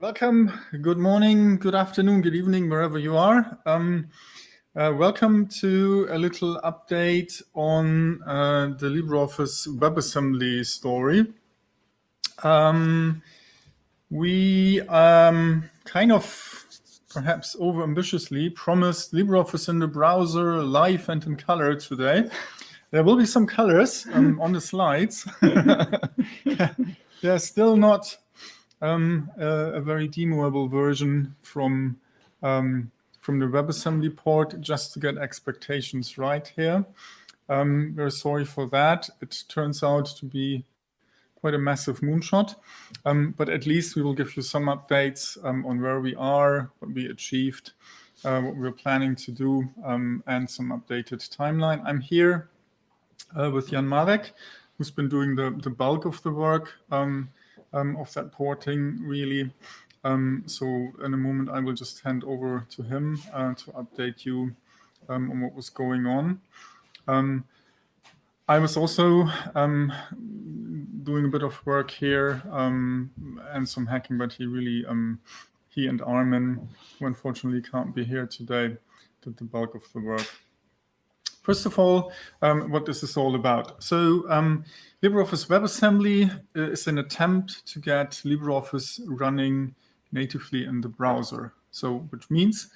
Welcome. Good morning, good afternoon, good evening, wherever you are. Um, uh, welcome to a little update on uh, the LibreOffice WebAssembly story. Um, we um, kind of perhaps overambitiously promised LibreOffice in the browser live and in color today. There will be some colors um, on the slides. They're still not um, a, a, very demoable version from um, from the WebAssembly port just to get expectations right here. Um, we're sorry for that. It turns out to be quite a massive moonshot, um, but at least we will give you some updates um, on where we are, what we achieved, uh, what we're planning to do, um, and some updated timeline. I'm here uh, with Jan Marek, who's been doing the, the bulk of the work um, of that porting really. Um, so in a moment, I will just hand over to him uh, to update you um, on what was going on. Um, I was also um, doing a bit of work here um, and some hacking, but he really, he and Armin, who unfortunately can't be here today, did the bulk of the work. First of all, um, what this is all about. So um, LibreOffice WebAssembly uh, is an attempt to get LibreOffice running natively in the browser. So which means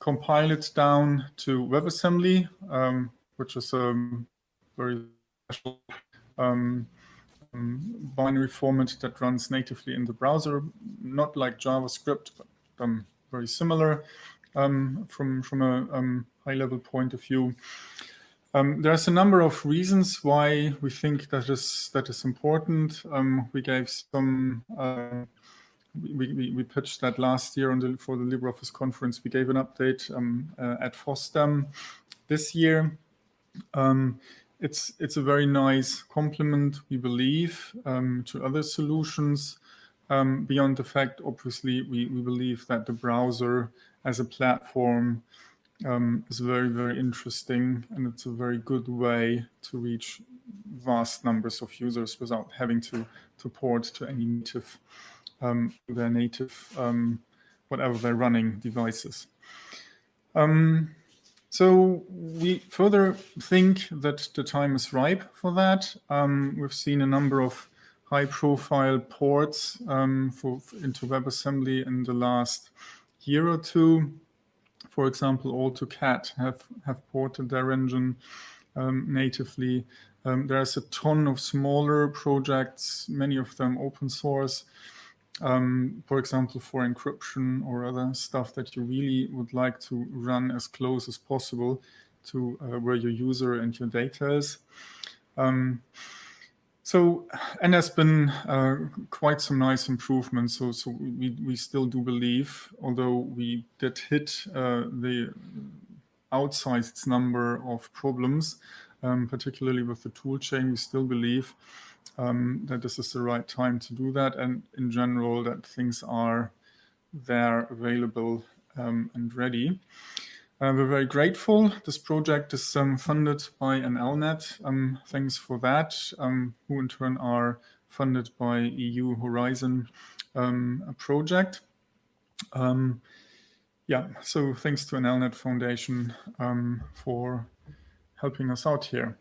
compile it down to WebAssembly, um, which is a very special um, um, binary format that runs natively in the browser, not like JavaScript, but um, very similar from, from a high-level point of view. Um, there's a number of reasons why we think that is that is important. Um, we gave some. Uh, we, we, we, pitched that last year the, for the LibreOffice conference. We gave an update um, uh, at FOSDEM this year. Um, it's it's a very nice complement, we believe, um, to other solutions. Um, beyond the fact, obviously, we, we believe that the browser as a platform um, is very, very interesting. And it's a very good way to reach vast numbers of users without having to, to port to any native, um, their native, um, whatever they're running devices. Um, so we further think that the time is ripe for that. Um, we've seen a number of high-profile ports um, for, into WebAssembly in the last year or two for example, AutoCAD have, have ported their engine um, natively. Um, there's a ton of smaller projects, many of them open source, um, for example, for encryption or other stuff that you really would like to run as close as possible to uh, where your user and your data is. Um, so, and there's been uh, quite some nice improvements. So, so we, we still do believe, although we did hit uh, the outsized number of problems, um, particularly with the tool chain, we still believe um, that this is the right time to do that. And in general, that things are there available um, and ready. Uh, we're very grateful. This project is um, funded by NLnet. Um, thanks for that, um, who in turn are funded by EU Horizon um, project. Um, yeah, so thanks to NLnet Foundation um, for helping us out here.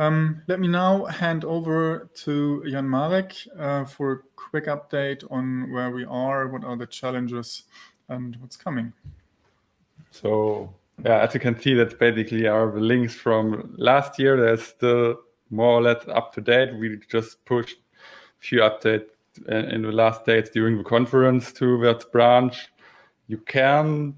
let me now hand over to Jan Marek uh, for a quick update on where we are, what are the challenges, and what's coming. So yeah, as you can see, that's basically our links from last year. They're still more or less up to date. We just pushed a few updates in the last days during the conference to that branch. You can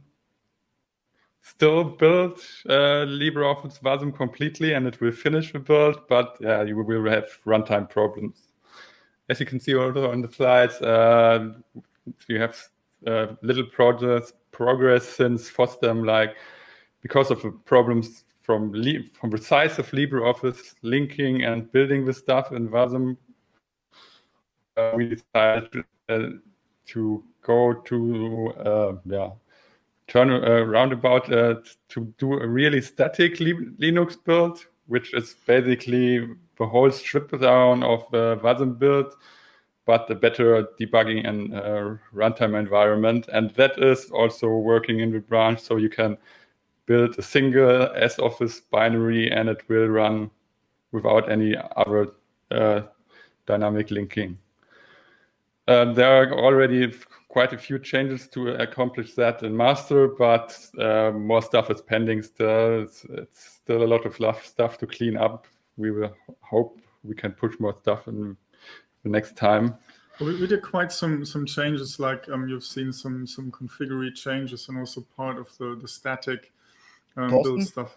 still build uh, LibreOffice Wasm completely and it will finish the build, but yeah, you will have runtime problems. As you can see also on the slides, uh, you have uh, little projects progress since FOSDEM, like because of the problems from from the size of LibreOffice linking and building the stuff in WASM, uh, we decided uh, to go to uh, yeah turn uh, roundabout uh, to do a really static Linux build, which is basically the whole strip down of the build but a better debugging and uh, runtime environment. And that is also working in the branch. So you can build a single S Office binary and it will run without any other uh, dynamic linking. Uh, there are already quite a few changes to accomplish that in master, but uh, more stuff is pending still. It's, it's, still a lot of stuff to clean up. We will hope we can push more stuff in the next time. We, we did quite some some changes, like um, you've seen some some configure changes and also part of the the static um, build stuff.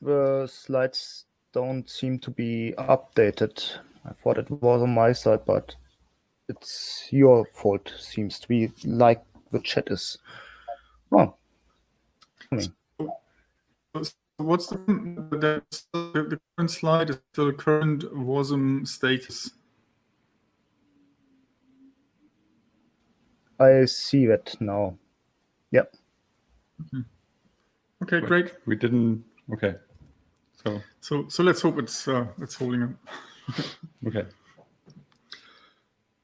The slides don't seem to be updated. I thought it was on my side, but it's your fault, seems to be, like the chat is. Well, I mean. So, what's the, the, the current slide is still current WASM status? I see that now. Yep. Okay. Okay, great. We didn't. Okay. So. So so let's hope it's uh, it's holding up. okay.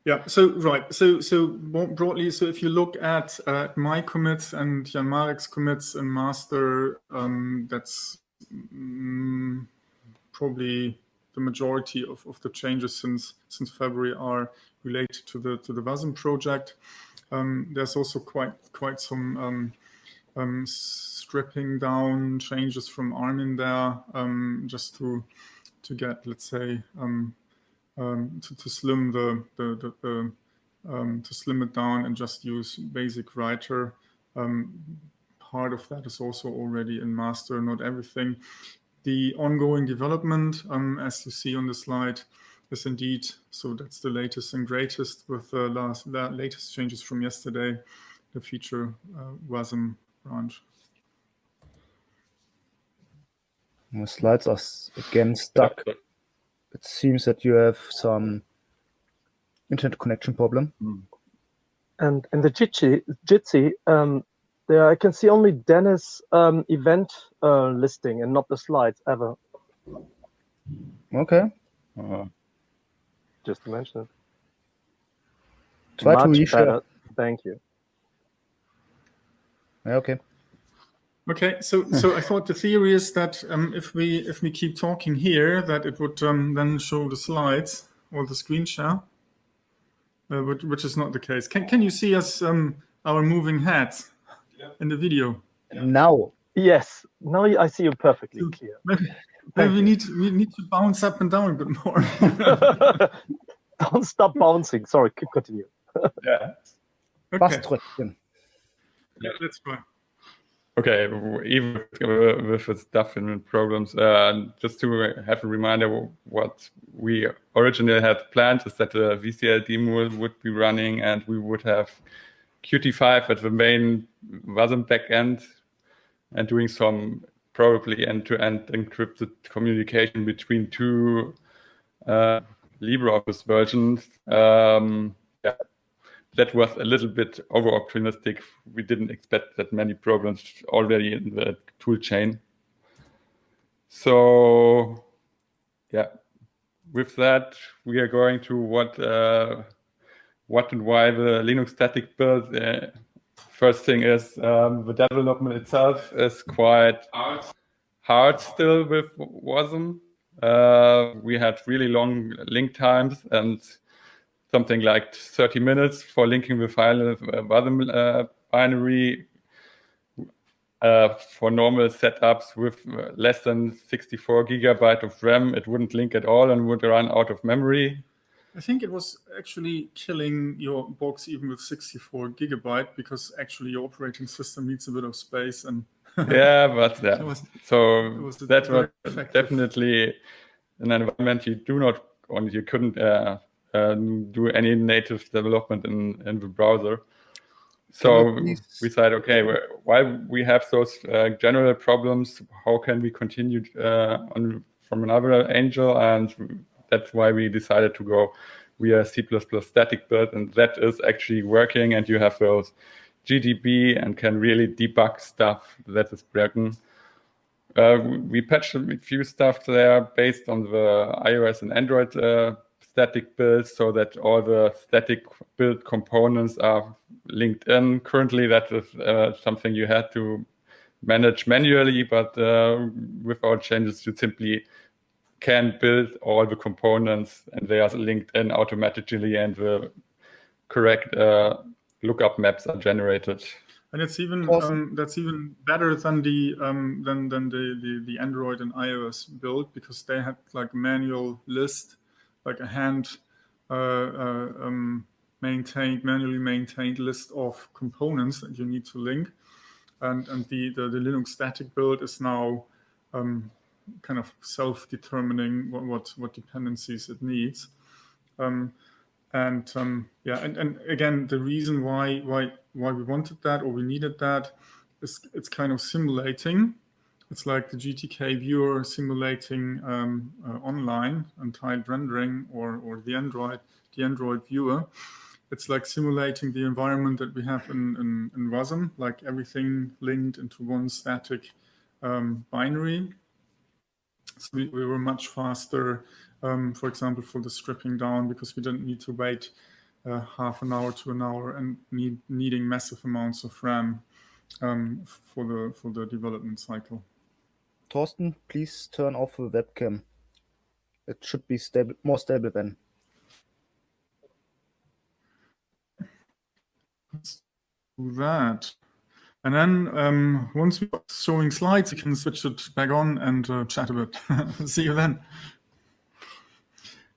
Yeah. So right. So so more broadly, so if you look at uh, my commits and Jan Marek's commits and master, um, that's um, probably the majority of, of the changes since since February are related to the to the WASM project. Um, there's also quite quite some um, um, stripping down changes from Armin there, um, just to to get let's say um, um, to, to slim the the, the, the to slim it down and just use basic writer. part of that is also already in master, not everything. The ongoing development, as you see on the slide, is indeed so that's the latest and greatest with the last the latest changes from yesterday. The feature uh, wasm branch My slides are again stuck. It seems that you have some internet connection problem. Mm. and in the jitsi jitsi um, there i can see only dennis um, event uh, listing and not the slides ever. Okay. Uh, just to mention it. Try Much to reshare. Thank you. Okay. Okay, so so I thought the theory is that um, if we if we keep talking here, that it would um, then show the slides or the screen share, uh, which, which is not the case. Can can you see us um, our moving heads yeah. in the video? Now, yes. Now I see you perfectly clear. Maybe, maybe we need we need to bounce up and down a bit more. Don't stop bouncing. Sorry, keep continue. yeah. Okay. Yeah, let's go. Okay, even with the stuff in programs, uh, just to have a reminder, what we originally had planned is that the VCL demo would be running and we would have Qt5 at the main WASM backend and doing some probably end-to-end encrypted communication between two uh, LibreOffice versions. Um, yeah, that was a little bit over-optimistic. We didn't expect that many problems already in the tool chain. So, yeah, with that, we are going to what uh, what and why the Linux static build. Uh, first thing is um, the development itself is quite hard still with WASM. Uh, we had really long link times and something like 30 minutes for linking the file uh, WASM uh, binary uh, for normal setups with uh, less than 64 gigabyte of RAM. It wouldn't link at all and would run out of memory. I think it was actually killing your box even with 64 gigabyte because actually your operating system needs a bit of space and yeah, but yeah. Was, so was that was effective. definitely an environment you do not or you couldn't uh, uh, do any native development in in the browser. So we said, okay, while we have those uh, general problems, how can we continue uh, on from another angel? And that's why we decided to go via C++ static build, and that is actually working. And you have those GDB and can really debug stuff that is broken. Uh, we patched a few stuff there based on the iOS and Android uh, static build so that all the static build components are linked in. Currently, that is uh, something you had to manage manually, but uh, without changes, you simply can build all the components and they are linked in automatically and the correct uh, lookup maps are generated. And it's even um, that's even better than the um, than than the, the the Android and iOS build because they had like manual list, like a hand uh, uh, um, maintained manually maintained list of components that you need to link, and and the the, the Linux static build is now um, kind of self-determining what, what, what dependencies it needs. Um, and um, yeah, and, and again, the reason why why why we wanted that or we needed that is it's kind of simulating. It's like the GTK viewer simulating um, uh, online and tiled rendering or or the Android the Android viewer. It's like simulating the environment that we have in, in, in WASM, like everything linked into one static um, binary so we, we were much faster, um, for example, for the stripping down because we didn't need to wait uh, half an hour to an hour and need, needing massive amounts of RAM um, for the for the development cycle. Torsten, please turn off the webcam. It should be stable, more stable then. Let's do that. And then um, once we're showing slides, you can switch it back on and uh, chat a bit. See you then.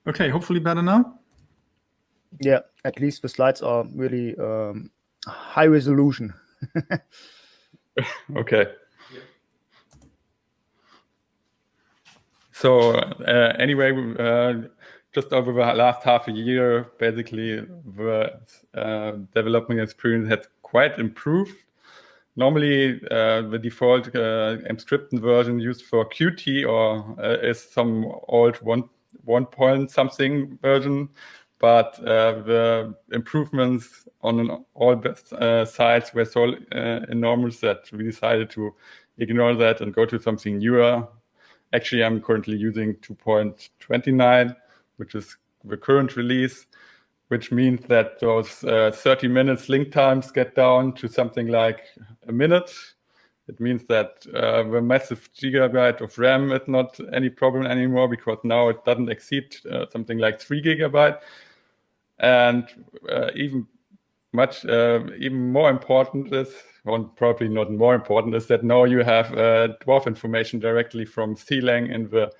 Okay, hopefully better now. Yeah, at least the slides are really um, high resolution. okay. So uh, anyway, uh, just over the last half a year, basically the uh, development experience had quite improved normally uh, the default uh, Emscripten version used for Qt or uh, is some old one one point something version, but uh, the improvements on all uh, sides were so uh, enormous that we decided to ignore that and go to something newer. Actually, I'm currently using 2.29, which is the current release which means that those uh, 30 minutes link times get down to something like a minute. It means that uh, the massive gigabyte of RAM is not any problem anymore because now it doesn't exceed uh, something like three gigabyte. And uh, even much, uh, even more important is, or probably not more important, is that now you have uh, dwarf information directly from CLang in the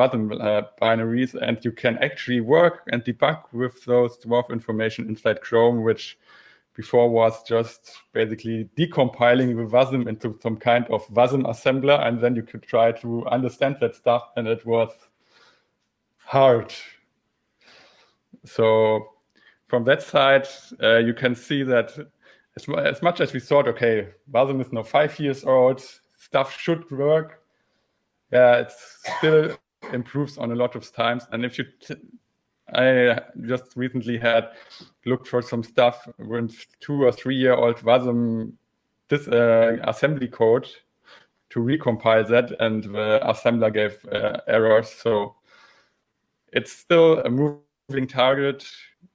Uh, binaries, and you can actually work and debug with those dwarf information inside Chrome, which before was just basically decompiling the WASM into some kind of WASM assembler, and then you could try to understand that stuff, and it was hard. So from that side, uh, you can see that as, as much as we thought, okay, WASM is now five years old, stuff should work. Yeah, it's still improves on a lot of times. And if you, I just recently had looked for some stuff with two or three year old WASM this uh, assembly code to recompile that, and the assembler gave uh, errors. So it's still a moving target,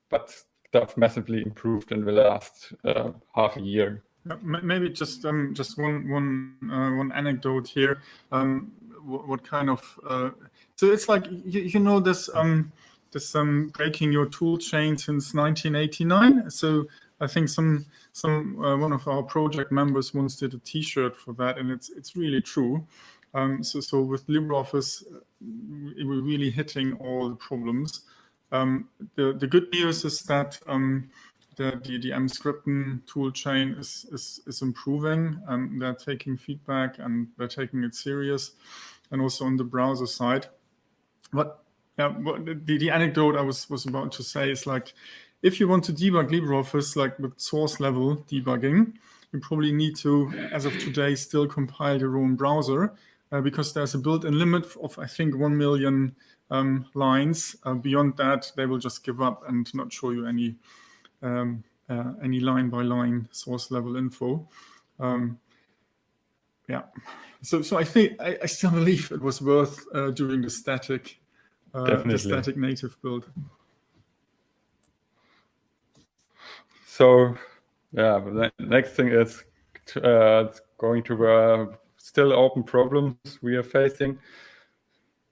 but stuff massively improved in the last uh, half a year. Maybe just um, just one one uh, one anecdote here. Um, what, what, kind of uh, so it's like you, you know this um this um breaking your tool chain since 1989. So I think some some uh, one of our project members once did a T-shirt for that, and it's it's really true. Um, so so with LibreOffice, uh, we're really hitting all the problems. Um, the the good news is that um, the the, the Emscripten tool chain is is is improving. and they're taking feedback and they're taking it serious, and also on the browser side what yeah, the, the anecdote I was, was about to say is like, if you want to debug LibreOffice, like with source level debugging, you probably need to, as of today, still compile your own browser uh, because there's a built-in limit of, I think, 1 million um, lines. Uh, beyond that, they will just give up and not show you any um, uh, any line-by-line source level info. Um, yeah, so so I think I, I still believe it was worth uh, doing the static uh, the static native build. So yeah, the next thing is uh, going to uh, still open problems we are facing.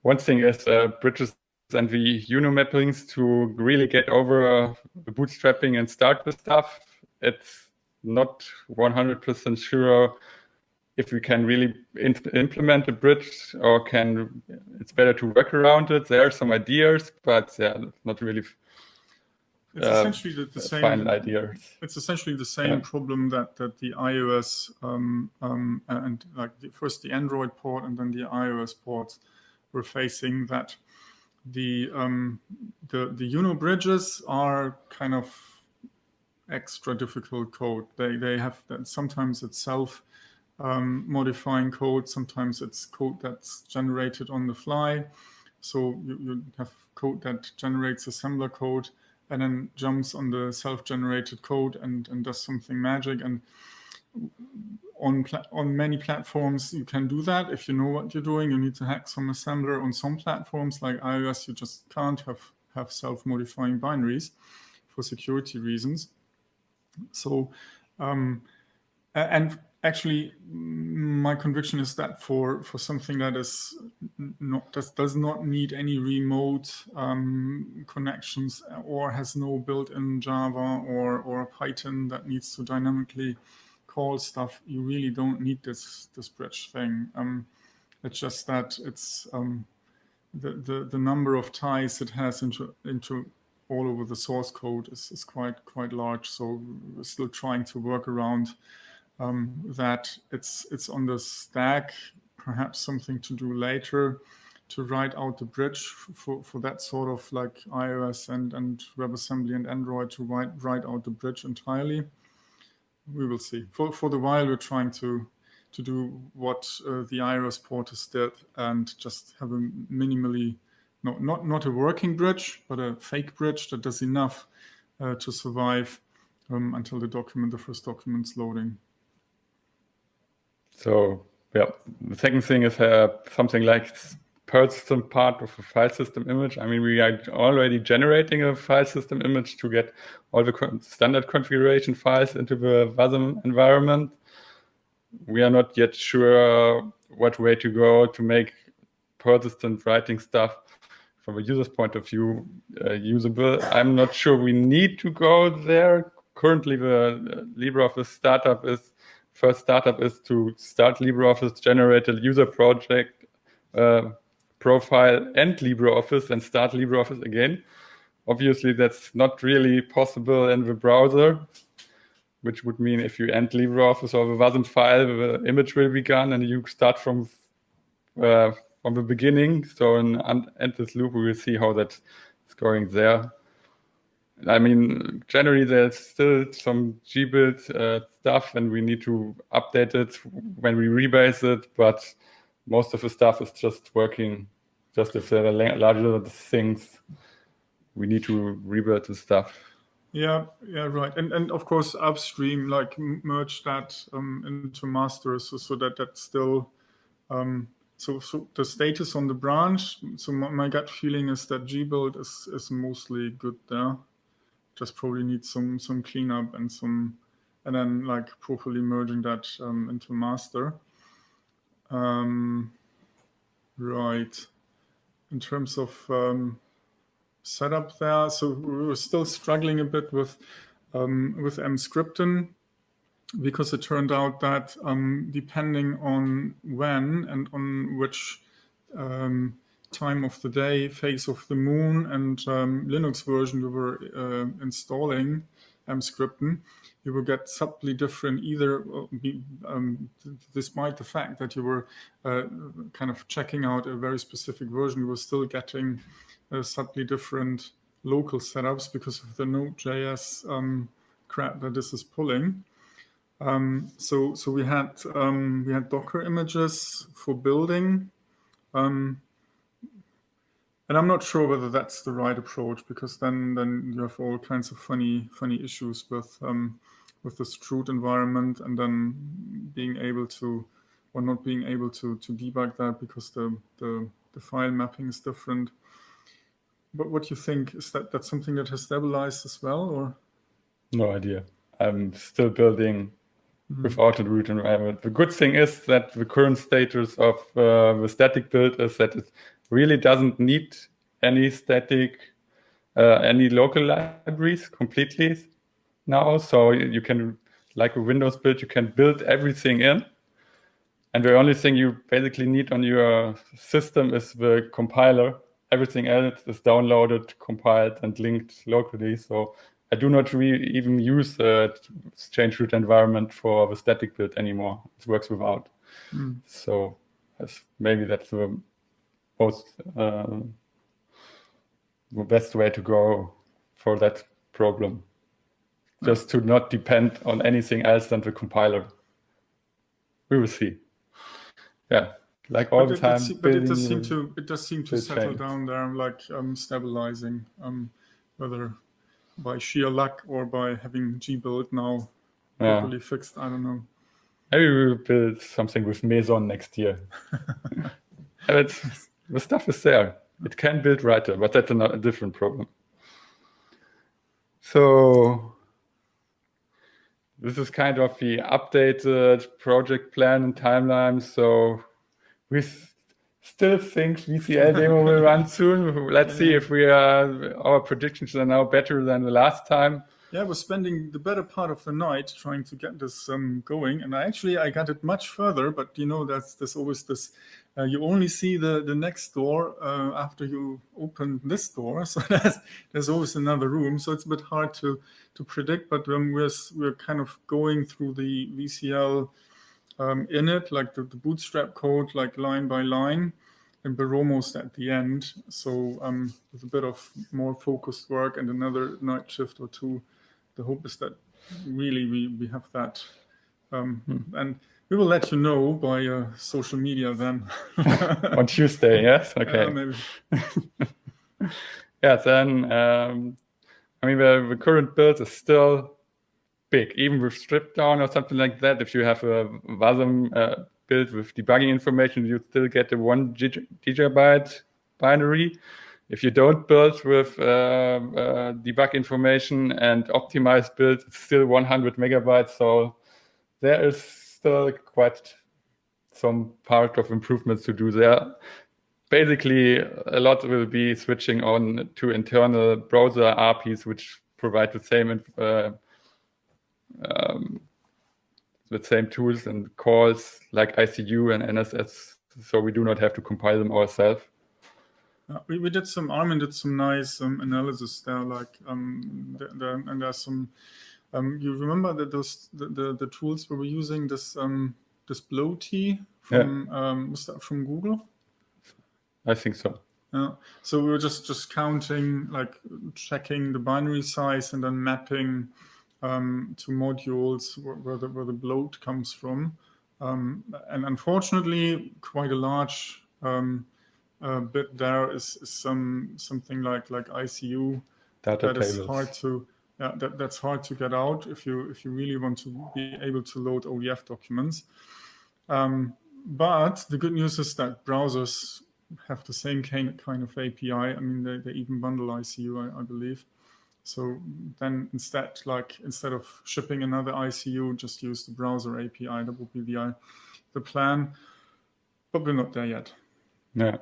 One thing is uh, bridges and the UNO mappings to really get over the bootstrapping and start the stuff. It's not 100% sure if we can really implement a bridge or can it's better to work around it. There are some ideas, but yeah, not really it's uh, essentially the, the same final ideas. It's essentially the same yeah. problem that that the iOS um, um, and like the, first the Android port and then the iOS ports were facing. That the um, the the UNO bridges are kind of extra difficult code. They they have that sometimes it's self um, modifying code, sometimes it's code that's generated on the fly. So you, you have code that generates assembler code and then jumps on the self-generated code and, and does something magic. And on on many platforms, you can do that. If you know what you're doing, you need to hack some assembler. On some platforms like iOS, you just can't have, have self-modifying binaries for security reasons. So, um, and actually my conviction is that for for something that is not does, does not need any remote um, connections or has no built-in java or or python that needs to dynamically call stuff you really don't need this this bridge thing. Um, it's just that it's um, the, the the number of ties it has into into all over the source code is, is quite quite large. So we're still trying to work around um, that. It's it's on the stack, perhaps something to do later to write out the bridge for, for that sort of like iOS and, and WebAssembly and Android to write, write out the bridge entirely. We will see. For, for the while, we're trying to to do what uh, the iOS porters did and just have a minimally, not, not, not a working bridge, but a fake bridge that does enough uh, to survive um, until the document, the first document's loading. So yeah, the second thing is uh, something like Perl system part of a file system image. I mean, we are already generating a file system image to get all the standard configuration files into the WASM environment. We are not yet sure what way to go to make persistent writing stuff from a user's point of view uh, usable. I'm not sure we need to go there. Currently, the LibreOffice startup is first startup is to start LibreOffice, generated user project uh, profile and LibreOffice and start LibreOffice again. Obviously, that's not really possible in the browser, which would mean if you end LibreOffice or the WASM file, the image will be gone and you start from uh, from the beginning. So in endless loop, we will see how that's going there. I mean, generally there's still some gbuild uh, stuff and we need to update it when we rebase it, but most of the stuff is just working. Just if there are larger things, we need to rebuild the stuff. Yeah, yeah, right. And and of course upstream, like merge that um, into master so, so that that's still um, so, so the status on the branch. So my, my gut feeling is that gbuild is is mostly good there just probably needs some some cleanup and some and then like properly merging that um, into master. Um, right. In terms of um, setup there, so we were still struggling a bit with um, with Emscripten because it turned out that um, depending on when and on which um, time of the day, phase of the moon, and um, Linux version we were uh, installing Emscripten, you will get subtly different either, uh, um, despite the fact that you were uh, kind of checking out a very specific version, you were still getting uh, subtly different local setups because of the Node.js um, crap that this is pulling. Um, so, so we had um, we had Docker images for building. And I'm not sure whether that's the right approach because then then you have all kinds of funny funny issues with um, with the chroot environment and then being able to or not being able to to debug that because the the, the file mapping is different. but what you think is that that's something that has stabilized as well, or no idea. I'm still building Mm-hmm. without a root environment. The good thing is that the current status of uh, the static build is that it really doesn't need any static, uh, any local libraries completely now. So you can, like a Windows build, you can build everything in. And the only thing you basically need on your system is the compiler. Everything else is downloaded, compiled, and linked locally. So I do not really even use the change root environment for the static build anymore. It works without. Mm. So maybe that's the most uh, the best way to go for that problem. Just to not depend on anything else than the compiler. We will see. Yeah, like all but the time. It, but it does seem to it does seem to settle change. down there, like um, stabilizing. Um, whether by sheer luck or by having gbuild now yeah. properly fixed. I don't know. Maybe we will build something with Meson next year. it's, the stuff is there. It can build writer, but that's a, a different problem. So this is kind of the updated project plan and timeline. So we still think VCL demo will run soon. Let's see if we are our predictions are now better than the last time. Yeah, we're spending the better part of the night trying to get this um, going, and I actually I got it much further. But you know, that's there's always this. Uh, you only see the the next door uh, after you open this door, so there's there's always another room. So it's a bit hard to to predict. But um, we're we're kind of going through the VCL um, in it, like the, the, bootstrap code, like line by line, and we're almost at the end. So um, with a bit of more focused work and another night shift or two, the hope is that really we, we have that. Um, hmm. And we will let you know by uh, social media then. On Tuesday, yes? Okay. Uh, maybe. yeah, then, um, I mean, the, the current build is still big, even with strip down or something like that. If you have a WASM uh, build with debugging information, you still get the one gigabyte binary. If you don't build with uh, uh, debug information and optimized build, it's still 100 megabytes. So there is still quite some part of improvements to do there. Basically, a lot will be switching on to internal browser APIs, which provide the same uh, um, the same tools and calls like ICU and NSS, so we do not have to compile them ourselves. Uh, we, we did some, Armin did some nice um, analysis there, like, um, the, the, and there's some, um, you remember that those, the, the, the, tools we were using, this, um, this Bloaty from, yeah. um, from Google? I think so. Yeah. So we were just, just counting, like checking the binary size and then mapping um, to modules where, where, the, where the bloat comes from. Um, and unfortunately, quite a large um, uh, bit there is, is, some something like like ICU Data that tables. is hard to yeah, that, that's hard to get out if you if you really want to be able to load ODF documents. Um, but the good news is that browsers have the same kind kind of API. I mean, they, they even bundle ICU, I, I believe. So then instead, like instead of shipping another ICU, just use the browser API. That would be the the plan, but we're not there yet. Yeah.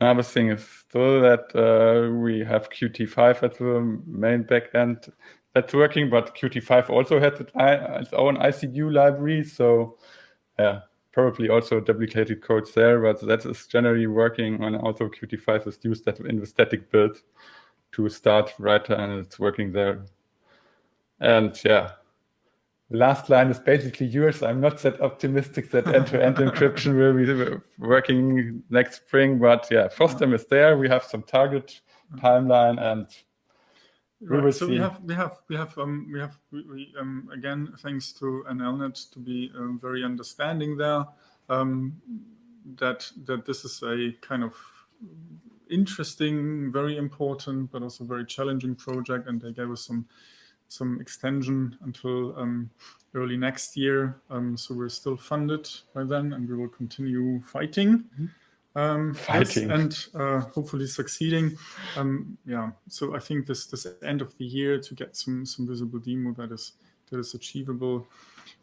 Another thing is still that uh, we have Qt5 as the main backend that's working, but Qt5 also has its own ICU library. So yeah, probably also duplicated codes there, but that is generally working and also Qt5 is used in the static build to start writer and it's working there. And yeah, last line is basically yours. I'm not that optimistic that end-to-end -end encryption will be working next spring, but yeah, FOSDEM is there. We have some target timeline and we right. will so see. we have we have we have um we have we, we um again thanks to NLNet to be um, very understanding there um that that this is a kind of interesting, very important, but also very challenging project. And they gave us some some extension until um, early next year. Um, so we're still funded by then, and we will continue fighting. Mm -hmm. Um, yes, Fighting. and uh, hopefully succeeding. Um, yeah, so I think this this end of the year to get some some visible demo that is that is achievable.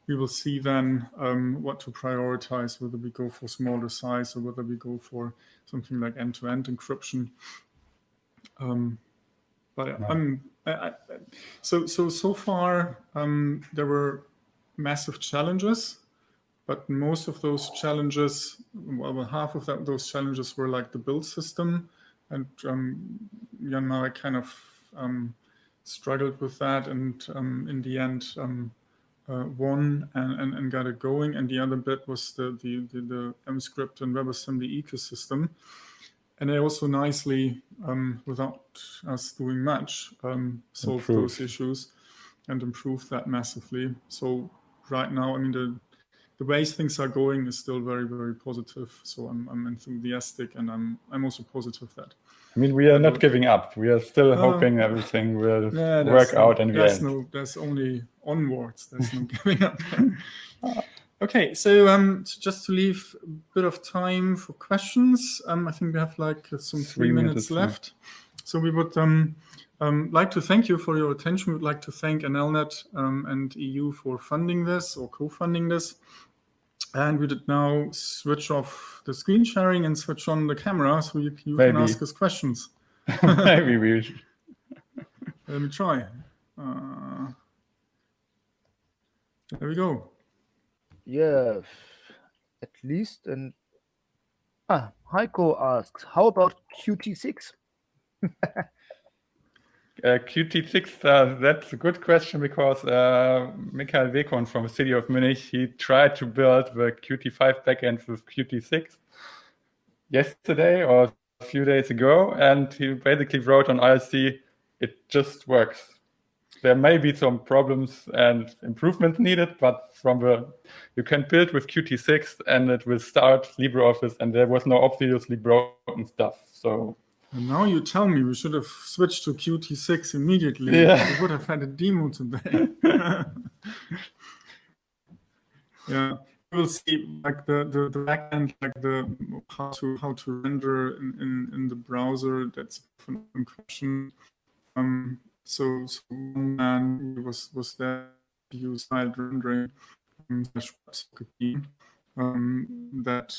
We will see then um, what to prioritize, whether we go for smaller size or whether we go for something like end-to-end encryption. Um, but I'm So so so far um, there were massive challenges, but most of those challenges, well, half of that, those challenges were like the build system, and um, now I kind of um, struggled with that, and um, in the end um, uh, won and, and, and got it going. And the other bit was the the the, the Emscripten WebAssembly ecosystem and they also nicely, um, without us doing much, um, Improved. those issues and improve that massively. So right now, I mean, the the ways things are going is still very, very positive. So I'm, I'm enthusiastic, and I'm I'm also positive that I mean, we are not giving up. We are still hoping everything will yeah, work no- out the there's end. no, there's only onwards. There's no giving up. Okay, so um, so just to leave a bit of time for questions, um, I think we have like uh, some three, Three minutes, minutes, yeah. left. So we would um, um, like to thank you for your attention. We'd like to thank NLNet um, and EU for funding this or co-funding this. And we did now switch off the screen sharing and switch on the camera so you, you can ask us questions. Maybe we should. Let me try. Uh, there we go. Yeah, at least. And ah, Heiko asks, how about Qt6? Uh, Qt6, uh, that's a good question because uh, Michael Weghorn from the city of Munich, he tried to build the Qt5 backend with Qt6 yesterday or a few days ago, and he basically wrote on IRC, it just works. There may be some problems and improvements needed, but from the you can build with Qt6 and it will start LibreOffice, and there was no obviously broken stuff. So And now you tell me we should have switched to Qt6 immediately. Yeah. We would have had a demo today. yeah, we'll see like the, the, the backend, like the how to how to render in, in, in the browser. That's a different question. Um, so, so one man was was there to use tiled rendering um, um, that,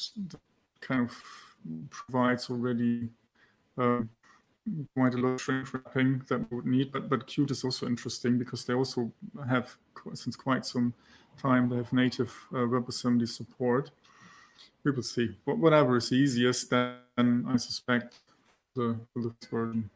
kind of provides already um, quite a lot of shrink wrapping that we would need. But but Qt is also interesting because they also have since quite some time they have native uh, WebAssembly support. We will see. But whatever is easiest, then I suspect the, the version.